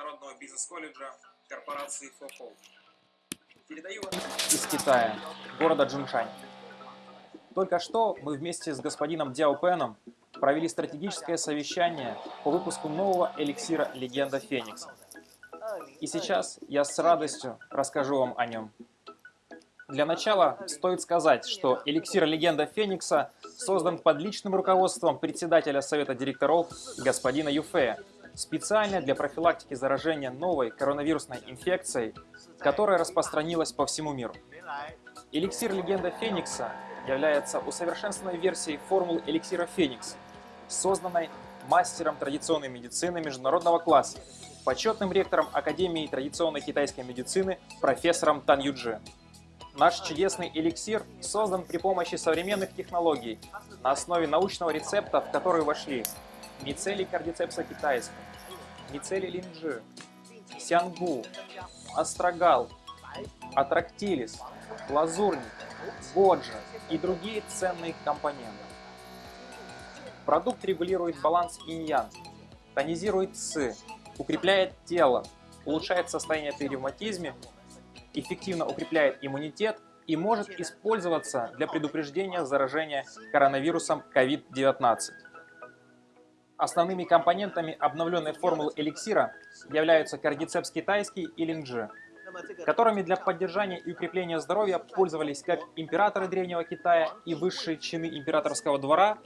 Международного бизнес-колледжа корпорации Фохол. Передаю из Китая, города Джуншань. Только что мы вместе с господином Дяо Пеном провели стратегическое совещание по выпуску нового эликсира «Легенда Феникса». И сейчас я с радостью расскажу вам о нем. Для начала стоит сказать, что эликсир «Легенда Феникса» создан под личным руководством председателя Совета директоров господина Юфея, специально для профилактики заражения новой коронавирусной инфекцией, которая распространилась по всему миру. Эликсир «Легенда Феникса» является усовершенствованной версией формулы эликсира Феникс, созданной мастером традиционной медицины международного класса, почетным ректором Академии традиционной китайской медицины профессором Тан Юджи. Наш чудесный эликсир создан при помощи современных технологий на основе научного рецепта, в который вошли мицелий кардицепса китайского, мицелий линджи, сянгу, астрагал, атрактилис, лазурник, боджа и другие ценные компоненты. Продукт регулирует баланс инь-ян, тонизирует ци, укрепляет тело, улучшает состояние при ревматизме эффективно укрепляет иммунитет и может использоваться для предупреждения заражения коронавирусом COVID-19. Основными компонентами обновленной формулы эликсира являются кардицепс китайский и линджи, которыми для поддержания и укрепления здоровья пользовались как императоры Древнего Китая и высшие чины императорского двора,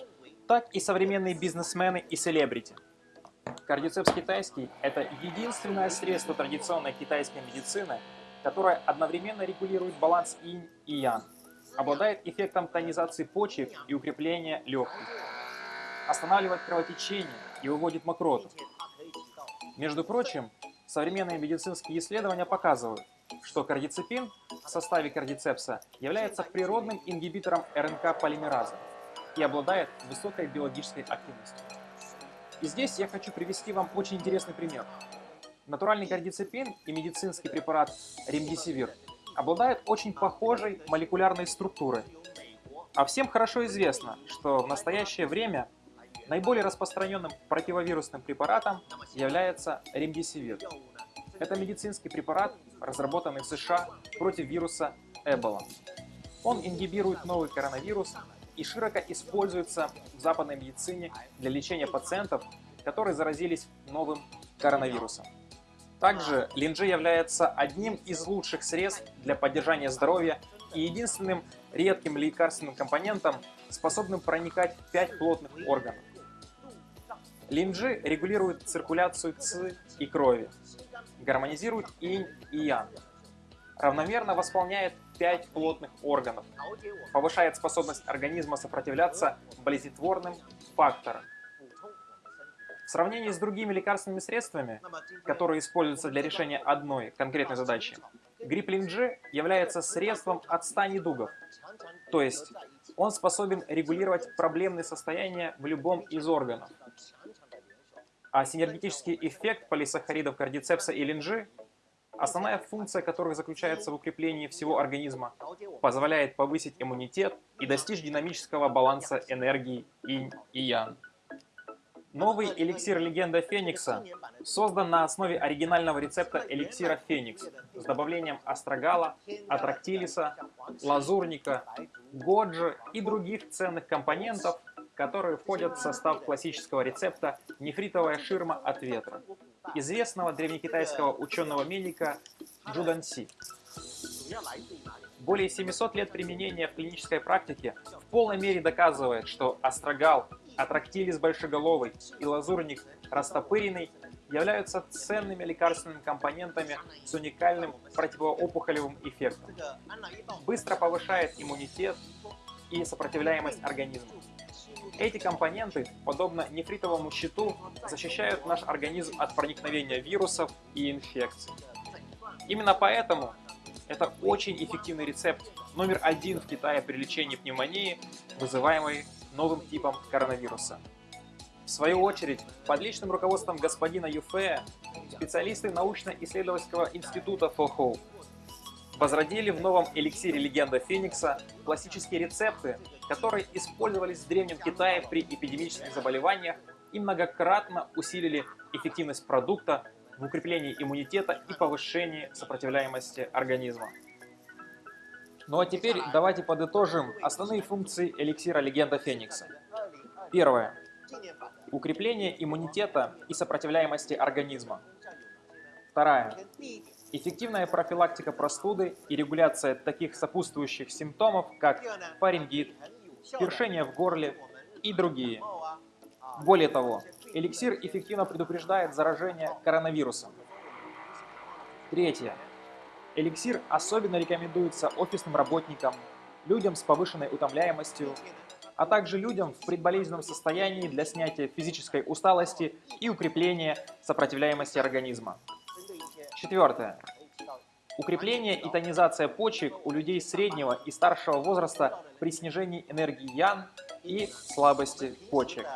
так и современные бизнесмены и селебрити. Кардицепс китайский – это единственное средство традиционной китайской медицины, которая одновременно регулирует баланс инь и ян, обладает эффектом тонизации почек и укрепления легких, останавливает кровотечение и выводит мокроту. Между прочим, современные медицинские исследования показывают, что кардицепин в составе кардицепса является природным ингибитором РНК-полимераза и обладает высокой биологической активностью. И здесь я хочу привести вам очень интересный пример. Натуральный кардицепин и медицинский препарат ремдисивир обладают очень похожей молекулярной структурой. А всем хорошо известно, что в настоящее время наиболее распространенным противовирусным препаратом является ремдисивир. Это медицинский препарат, разработанный в США против вируса Эбола. Он ингибирует новый коронавирус и широко используется в западной медицине для лечения пациентов, которые заразились новым коронавирусом. Также линджи является одним из лучших средств для поддержания здоровья и единственным редким лекарственным компонентом, способным проникать в пять плотных органов. Линджи регулирует циркуляцию ЦИ и крови, гармонизирует инь и ян, равномерно восполняет пять плотных органов, повышает способность организма сопротивляться болезнетворным факторам, в сравнении с другими лекарственными средствами, которые используются для решения одной конкретной задачи, грипп-линджи является средством от 100 недугов, то есть он способен регулировать проблемные состояния в любом из органов. А синергетический эффект полисахаридов кардицепса и линджи, основная функция которых заключается в укреплении всего организма, позволяет повысить иммунитет и достичь динамического баланса энергии инь и ян. Новый эликсир Легенда Феникса создан на основе оригинального рецепта эликсира Феникс с добавлением астрагала, атрактилиса, лазурника, годжи и других ценных компонентов, которые входят в состав классического рецепта нефритовая ширма от ветра, известного древнекитайского ученого-медика Джуданси. Более 700 лет применения в клинической практике в полной мере доказывает, что астрагал, атрактилис большеголовый и лазурник растопыренный являются ценными лекарственными компонентами с уникальным противоопухолевым эффектом. Быстро повышает иммунитет и сопротивляемость организма. Эти компоненты, подобно нефритовому щиту, защищают наш организм от проникновения вирусов и инфекций. Именно поэтому это очень эффективный рецепт номер один в Китае при лечении пневмонии, вызываемой новым типом коронавируса. В свою очередь, под личным руководством господина Юфея, специалисты научно-исследовательского института Фохоу возродили в новом эликсире «Легенда Феникса» классические рецепты, которые использовались в Древнем Китае при эпидемических заболеваниях и многократно усилили эффективность продукта в укреплении иммунитета и повышении сопротивляемости организма. Ну а теперь давайте подытожим основные функции эликсира Легенда Феникса. Первое. Укрепление иммунитета и сопротивляемости организма. Вторая. Эффективная профилактика простуды и регуляция таких сопутствующих симптомов, как фарингит, першение в горле и другие. Более того, эликсир эффективно предупреждает заражение коронавирусом. Третье. Эликсир особенно рекомендуется офисным работникам, людям с повышенной утомляемостью, а также людям в предболезненном состоянии для снятия физической усталости и укрепления сопротивляемости организма. Четвертое. Укрепление и тонизация почек у людей среднего и старшего возраста при снижении энергии ян и слабости почек.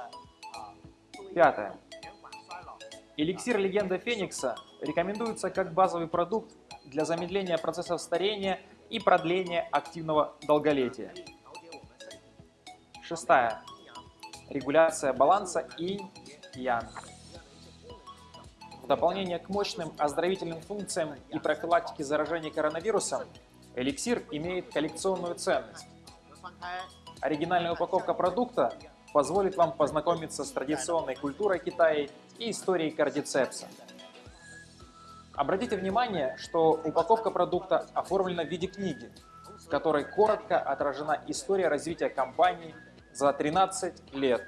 Пятое. Эликсир Легенда Феникса рекомендуется как базовый продукт для замедления процессов старения и продления активного долголетия. Шестая. Регуляция баланса инь-ян. Дополнение к мощным оздоровительным функциям и профилактике заражения коронавирусом, эликсир имеет коллекционную ценность. Оригинальная упаковка продукта позволит вам познакомиться с традиционной культурой Китая и историей кардицепса. Обратите внимание, что упаковка продукта оформлена в виде книги, в которой коротко отражена история развития компании за 13 лет.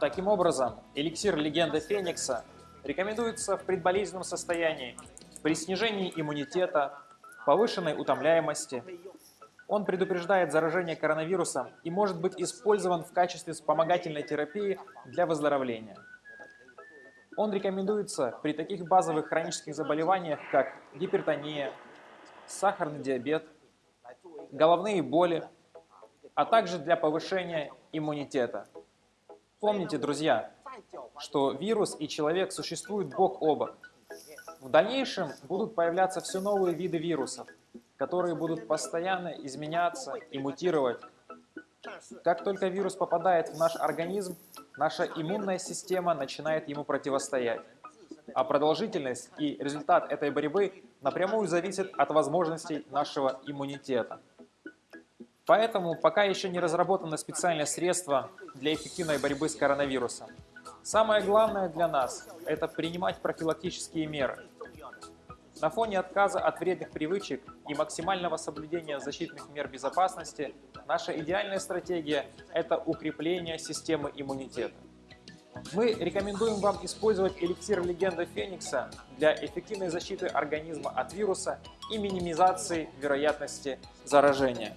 Таким образом, эликсир Легенда Феникса рекомендуется в предболезненном состоянии при снижении иммунитета, повышенной утомляемости. Он предупреждает заражение коронавирусом и может быть использован в качестве вспомогательной терапии для выздоровления. Он рекомендуется при таких базовых хронических заболеваниях, как гипертония, сахарный диабет, головные боли, а также для повышения иммунитета. Помните, друзья, что вирус и человек существуют бок о бок. В дальнейшем будут появляться все новые виды вирусов, которые будут постоянно изменяться и мутировать. Как только вирус попадает в наш организм, наша иммунная система начинает ему противостоять. А продолжительность и результат этой борьбы напрямую зависят от возможностей нашего иммунитета. Поэтому пока еще не разработано специальное средство для эффективной борьбы с коронавирусом. Самое главное для нас – это принимать профилактические меры. На фоне отказа от вредных привычек и максимального соблюдения защитных мер безопасности, наша идеальная стратегия – это укрепление системы иммунитета. Мы рекомендуем вам использовать эликсир Легенда Феникса для эффективной защиты организма от вируса и минимизации вероятности заражения.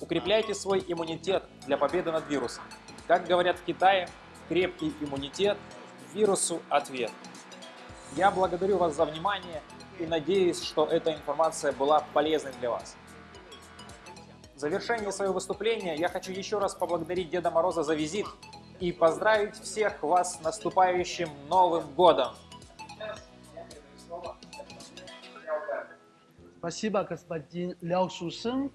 Укрепляйте свой иммунитет для победы над вирусом. Как говорят в Китае, крепкий иммунитет – вирусу ответ. Я благодарю вас за внимание и надеюсь, что эта информация была полезной для вас. В завершении своего выступления я хочу еще раз поблагодарить Деда Мороза за визит и поздравить всех вас с наступающим Новым Годом! Спасибо, господин Ляо Шушен.